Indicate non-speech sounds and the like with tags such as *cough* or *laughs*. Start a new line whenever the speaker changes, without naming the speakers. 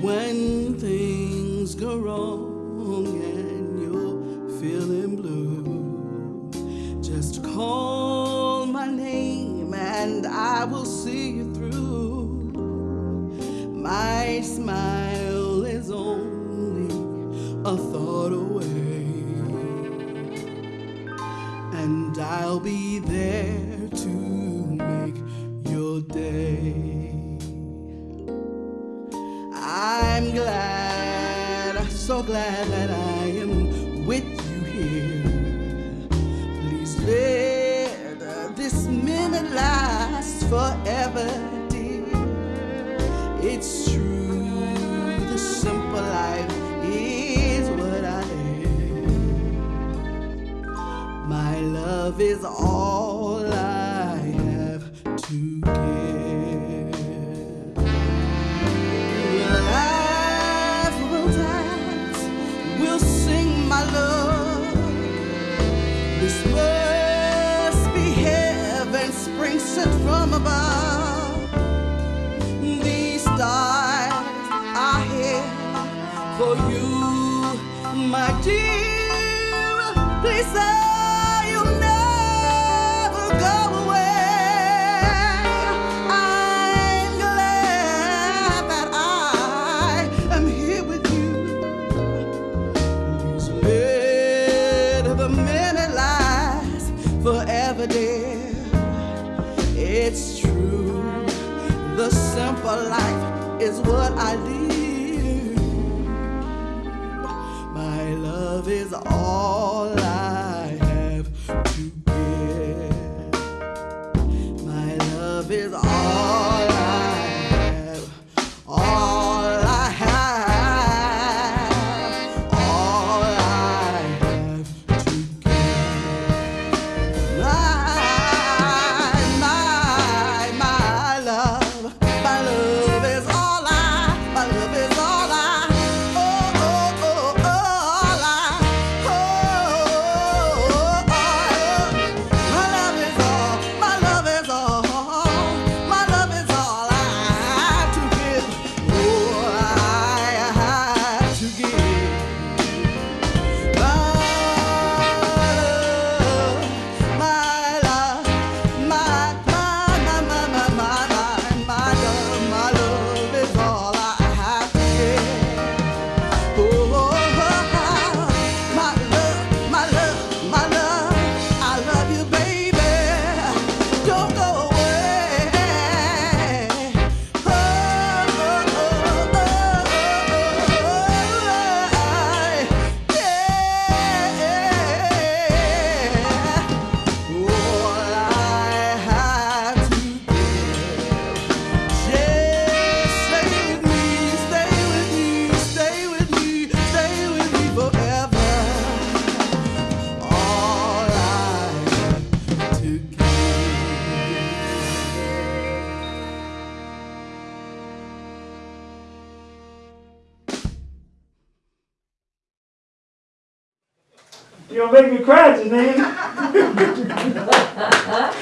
When things go wrong and you're feeling blue, just call my name and I will see you through. My smile is only a thought away, and I'll be there to make your day. I'm glad, so glad that I am with you here. Please let this minute last forever, dear. It's true, the simple life is what I am. My love is all I have to give. Sent from above. These stars are here for you, my dear. Please say you'll never go away. I'm glad It's true, the simple life is what I live. My love is all You don't
make me cry, Janine. *laughs*